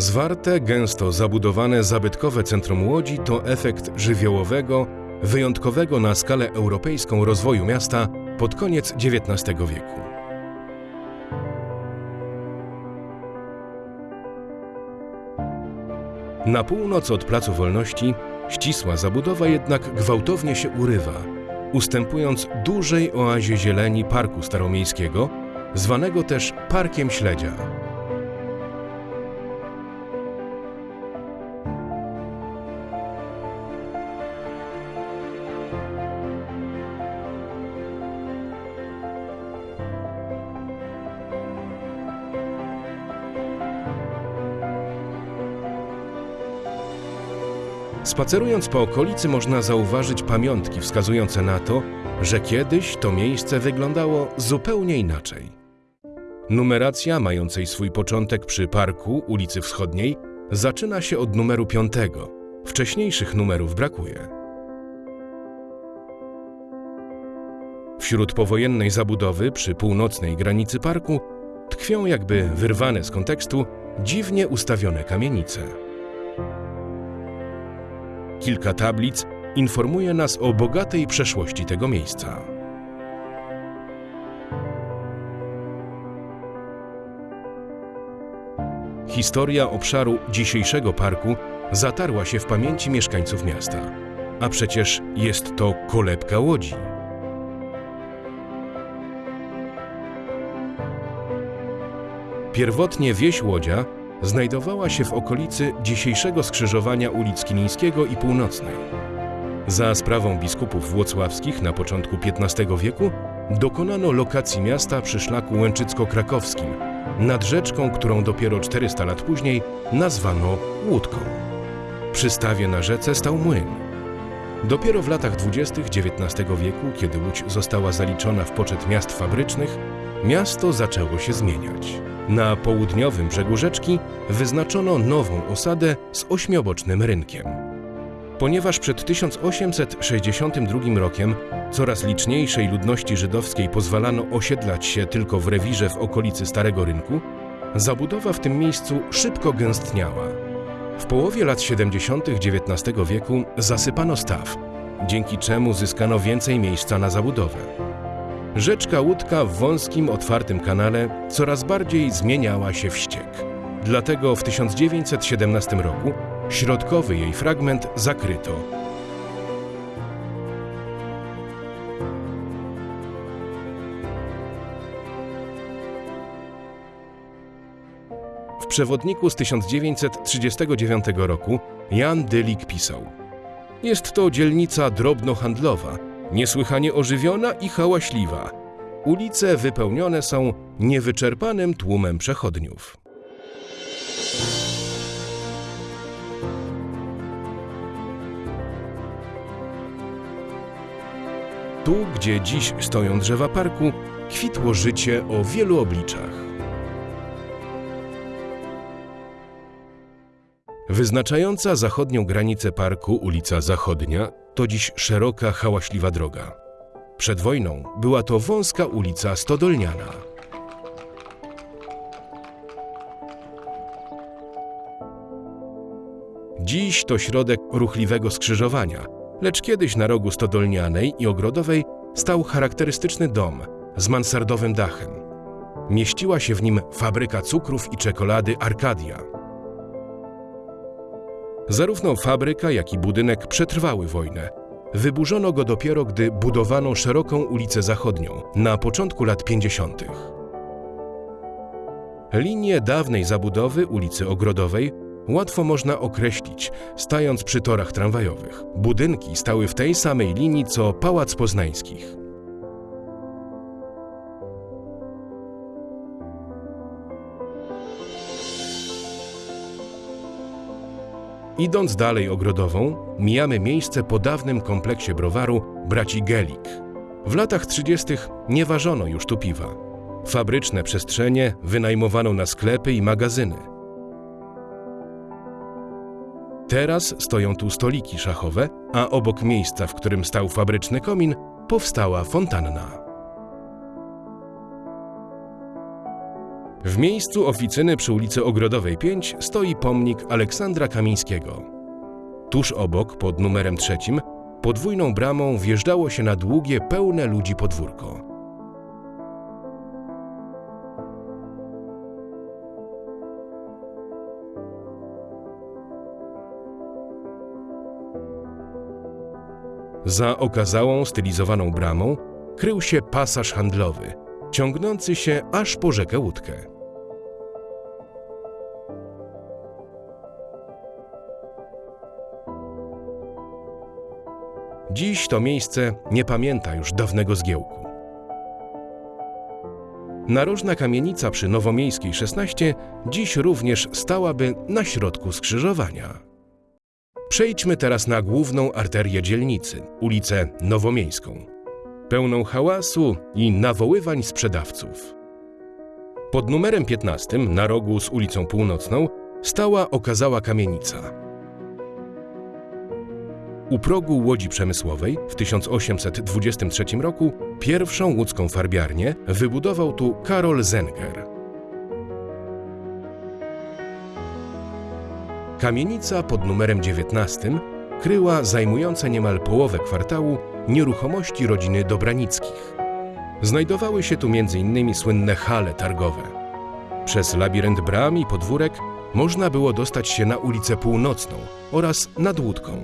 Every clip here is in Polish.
Zwarte, gęsto zabudowane zabytkowe centrum Łodzi to efekt żywiołowego, wyjątkowego na skalę europejską rozwoju miasta pod koniec XIX wieku. Na północ od Placu Wolności ścisła zabudowa jednak gwałtownie się urywa, ustępując dużej oazie zieleni Parku Staromiejskiego, zwanego też Parkiem Śledzia. Spacerując po okolicy można zauważyć pamiątki wskazujące na to, że kiedyś to miejsce wyglądało zupełnie inaczej. Numeracja, mającej swój początek przy parku ulicy Wschodniej, zaczyna się od numeru piątego. Wcześniejszych numerów brakuje. Wśród powojennej zabudowy przy północnej granicy parku tkwią jakby wyrwane z kontekstu dziwnie ustawione kamienice. Kilka tablic informuje nas o bogatej przeszłości tego miejsca. Historia obszaru dzisiejszego parku zatarła się w pamięci mieszkańców miasta. A przecież jest to kolebka łodzi. Pierwotnie wieś Łodzia znajdowała się w okolicy dzisiejszego skrzyżowania ulic Kilińskiego i Północnej. Za sprawą biskupów włocławskich na początku XV wieku dokonano lokacji miasta przy szlaku łęczycko-krakowskim, nad rzeczką, którą dopiero 400 lat później nazwano Łódką. Przy stawie na rzece stał młyn. Dopiero w latach 20. XIX wieku, kiedy Łódź została zaliczona w poczet miast fabrycznych, miasto zaczęło się zmieniać. Na południowym brzegu rzeczki wyznaczono nową osadę z ośmiobocznym rynkiem. Ponieważ przed 1862 rokiem coraz liczniejszej ludności żydowskiej pozwalano osiedlać się tylko w rewirze w okolicy Starego Rynku, zabudowa w tym miejscu szybko gęstniała. W połowie lat 70. XIX wieku zasypano staw, dzięki czemu zyskano więcej miejsca na zabudowę. Rzeczka Łódka w wąskim, otwartym kanale coraz bardziej zmieniała się w ściek. Dlatego w 1917 roku środkowy jej fragment zakryto. W przewodniku z 1939 roku Jan Dylik pisał: Jest to dzielnica drobnohandlowa, niesłychanie ożywiona i hałaśliwa. Ulice wypełnione są niewyczerpanym tłumem przechodniów. Tu, gdzie dziś stoją drzewa parku, kwitło życie o wielu obliczach. Wyznaczająca zachodnią granicę parku ulica Zachodnia to dziś szeroka, hałaśliwa droga. Przed wojną była to wąska ulica Stodolniana. Dziś to środek ruchliwego skrzyżowania, lecz kiedyś na rogu Stodolnianej i Ogrodowej stał charakterystyczny dom z mansardowym dachem. Mieściła się w nim fabryka cukrów i czekolady Arkadia. Zarówno fabryka, jak i budynek przetrwały wojnę. Wyburzono go dopiero, gdy budowano szeroką ulicę zachodnią na początku lat 50. Linię dawnej zabudowy ulicy Ogrodowej łatwo można określić, stając przy torach tramwajowych. Budynki stały w tej samej linii co Pałac Poznańskich. Idąc dalej ogrodową, mijamy miejsce po dawnym kompleksie browaru braci Gelik. W latach 30. nie ważono już tu piwa. Fabryczne przestrzenie wynajmowano na sklepy i magazyny. Teraz stoją tu stoliki szachowe, a obok miejsca, w którym stał fabryczny komin, powstała fontanna. W miejscu oficyny przy ulicy Ogrodowej 5 stoi pomnik Aleksandra Kamińskiego. Tuż obok, pod numerem trzecim, podwójną bramą wjeżdżało się na długie, pełne ludzi podwórko. Za okazałą, stylizowaną bramą krył się pasaż handlowy, ciągnący się aż po rzekę Łódkę. Dziś to miejsce nie pamięta już dawnego zgiełku. Narożna kamienica przy Nowomiejskiej 16 dziś również stałaby na środku skrzyżowania. Przejdźmy teraz na główną arterię dzielnicy, ulicę Nowomiejską, pełną hałasu i nawoływań sprzedawców. Pod numerem 15, na rogu z ulicą Północną, stała okazała kamienica. U progu Łodzi Przemysłowej w 1823 roku pierwszą łódzką farbiarnię wybudował tu Karol Zenger. Kamienica pod numerem 19 kryła zajmujące niemal połowę kwartału nieruchomości rodziny Dobranickich. Znajdowały się tu m.in. słynne hale targowe. Przez labirynt bram i podwórek można było dostać się na ulicę Północną oraz nad Łódką.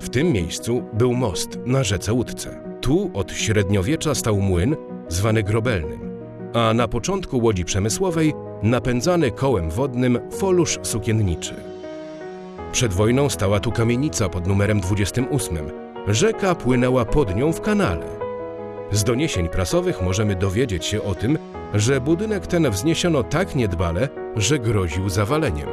W tym miejscu był most na rzece Łódce. Tu od średniowiecza stał młyn, zwany grobelnym, a na początku łodzi przemysłowej napędzany kołem wodnym folusz sukienniczy. Przed wojną stała tu kamienica pod numerem 28. Rzeka płynęła pod nią w kanale. Z doniesień prasowych możemy dowiedzieć się o tym, że budynek ten wzniesiono tak niedbale, że groził zawaleniem.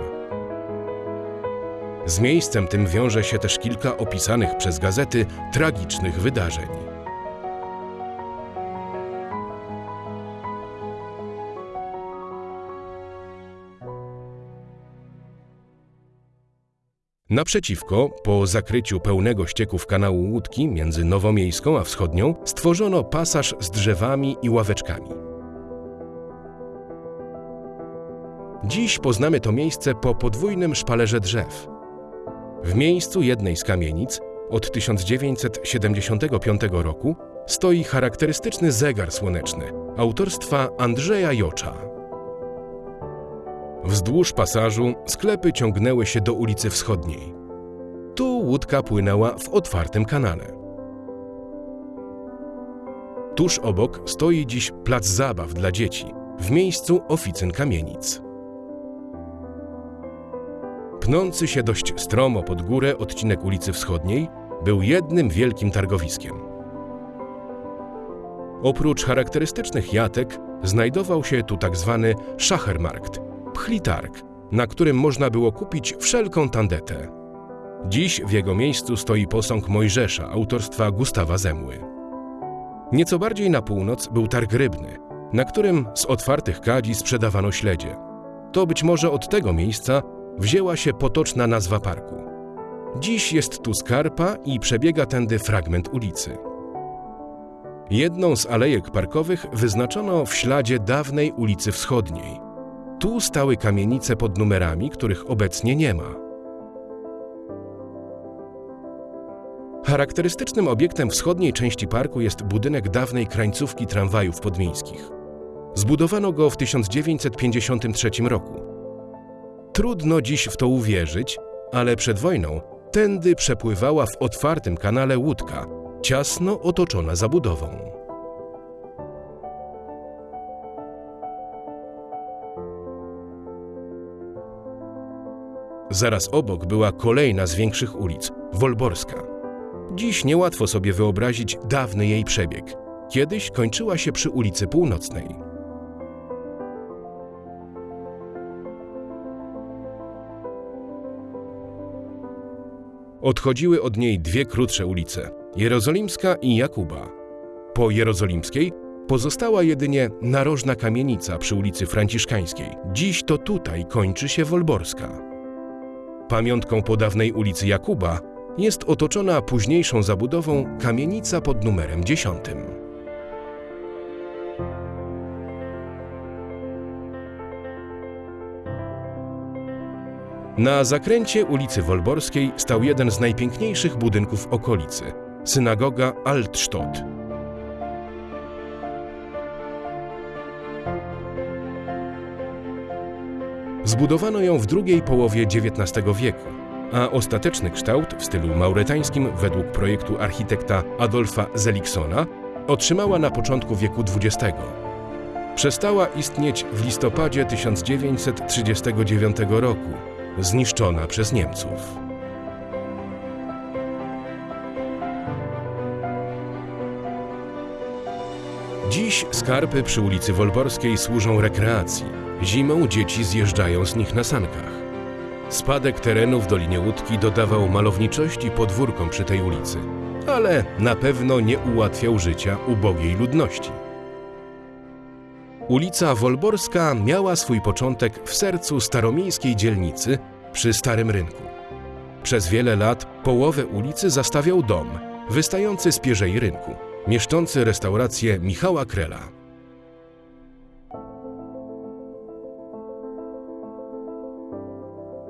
Z miejscem tym wiąże się też kilka opisanych przez gazety tragicznych wydarzeń. Naprzeciwko, po zakryciu pełnego ścieków kanału Łódki między Nowomiejską a Wschodnią, stworzono pasaż z drzewami i ławeczkami. Dziś poznamy to miejsce po podwójnym szpalerze drzew. W miejscu jednej z kamienic od 1975 roku stoi charakterystyczny zegar słoneczny autorstwa Andrzeja Jocza. Wzdłuż pasażu sklepy ciągnęły się do ulicy Wschodniej. Tu łódka płynęła w otwartym kanale. Tuż obok stoi dziś plac zabaw dla dzieci, w miejscu oficyn kamienic. Pnący się dość stromo pod górę odcinek ulicy Wschodniej był jednym wielkim targowiskiem. Oprócz charakterystycznych jatek znajdował się tu tak zwany Schachermarkt, pchlitarg, na którym można było kupić wszelką tandetę. Dziś w jego miejscu stoi posąg Mojżesza autorstwa Gustawa Zemły. Nieco bardziej na północ był targ rybny, na którym z otwartych kadzi sprzedawano śledzie. To być może od tego miejsca wzięła się potoczna nazwa parku. Dziś jest tu skarpa i przebiega tędy fragment ulicy. Jedną z alejek parkowych wyznaczono w śladzie dawnej ulicy Wschodniej. Tu stały kamienice pod numerami, których obecnie nie ma. Charakterystycznym obiektem wschodniej części parku jest budynek dawnej krańcówki tramwajów podmiejskich. Zbudowano go w 1953 roku. Trudno dziś w to uwierzyć, ale przed wojną tędy przepływała w otwartym kanale łódka, ciasno otoczona zabudową. Zaraz obok była kolejna z większych ulic Wolborska. Dziś niełatwo sobie wyobrazić dawny jej przebieg. Kiedyś kończyła się przy ulicy Północnej. Odchodziły od niej dwie krótsze ulice Jerozolimska i Jakuba. Po Jerozolimskiej Pozostała jedynie narożna kamienica przy ulicy Franciszkańskiej. Dziś to tutaj kończy się Wolborska. Pamiątką po dawnej ulicy Jakuba jest otoczona późniejszą zabudową kamienica pod numerem 10. Na zakręcie ulicy Wolborskiej stał jeden z najpiękniejszych budynków okolicy synagoga Altstadt. Zbudowano ją w drugiej połowie XIX wieku, a ostateczny kształt w stylu mauretańskim według projektu architekta Adolfa Zeliksona otrzymała na początku wieku XX. Przestała istnieć w listopadzie 1939 roku, zniszczona przez Niemców. Dziś skarpy przy ulicy Wolborskiej służą rekreacji. Zimą dzieci zjeżdżają z nich na sankach. Spadek terenu w Dolinie Łódki dodawał malowniczości podwórkom przy tej ulicy, ale na pewno nie ułatwiał życia ubogiej ludności. Ulica Wolborska miała swój początek w sercu staromiejskiej dzielnicy przy Starym Rynku. Przez wiele lat połowę ulicy zastawiał dom, wystający z pierzei rynku, mieszczący restaurację Michała Krela.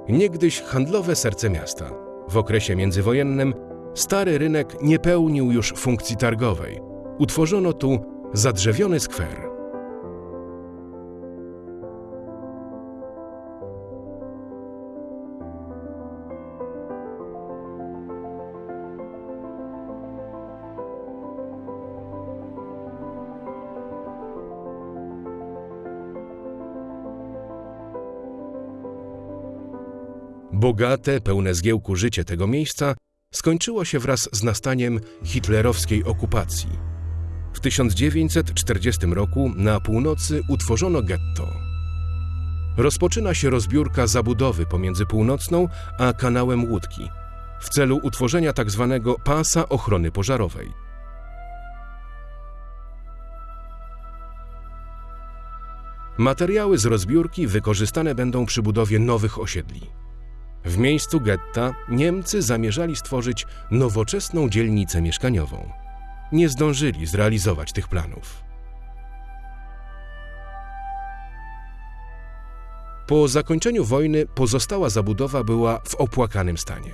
Niegdyś handlowe serce miasta. W okresie międzywojennym stary rynek nie pełnił już funkcji targowej. Utworzono tu zadrzewiony skwer. Bogate, pełne zgiełku życie tego miejsca skończyło się wraz z nastaniem hitlerowskiej okupacji. W 1940 roku na północy utworzono getto. Rozpoczyna się rozbiórka zabudowy pomiędzy północną a kanałem Łódki w celu utworzenia tzw. Tak pasa ochrony pożarowej. Materiały z rozbiórki wykorzystane będą przy budowie nowych osiedli. W miejscu getta Niemcy zamierzali stworzyć nowoczesną dzielnicę mieszkaniową. Nie zdążyli zrealizować tych planów. Po zakończeniu wojny pozostała zabudowa była w opłakanym stanie.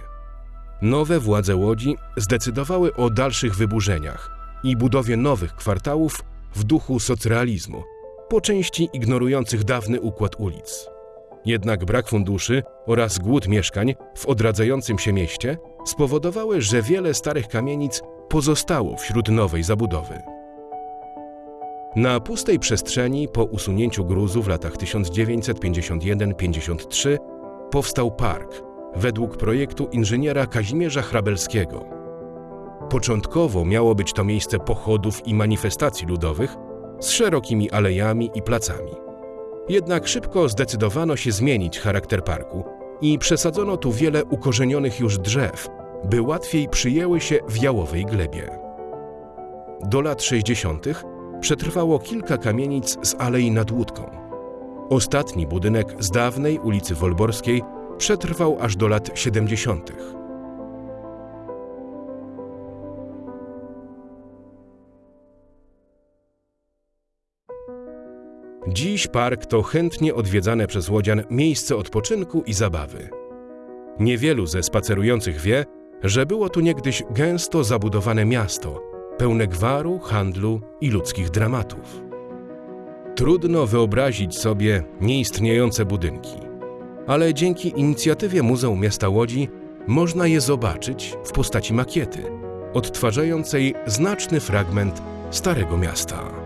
Nowe władze Łodzi zdecydowały o dalszych wyburzeniach i budowie nowych kwartałów w duchu socrealizmu, po części ignorujących dawny układ ulic. Jednak brak funduszy oraz głód mieszkań w odradzającym się mieście spowodowały, że wiele starych kamienic pozostało wśród nowej zabudowy. Na pustej przestrzeni po usunięciu gruzu w latach 1951-53 powstał park według projektu inżyniera Kazimierza Hrabelskiego. Początkowo miało być to miejsce pochodów i manifestacji ludowych z szerokimi alejami i placami. Jednak szybko zdecydowano się zmienić charakter parku i przesadzono tu wiele ukorzenionych już drzew, by łatwiej przyjęły się w jałowej glebie. Do lat 60. przetrwało kilka kamienic z Alei nad Łódką. Ostatni budynek z dawnej ulicy Wolborskiej przetrwał aż do lat 70. Dziś park to chętnie odwiedzane przez łodzian miejsce odpoczynku i zabawy. Niewielu ze spacerujących wie, że było tu niegdyś gęsto zabudowane miasto, pełne gwaru, handlu i ludzkich dramatów. Trudno wyobrazić sobie nieistniejące budynki, ale dzięki inicjatywie Muzeum Miasta Łodzi można je zobaczyć w postaci makiety, odtwarzającej znaczny fragment Starego Miasta.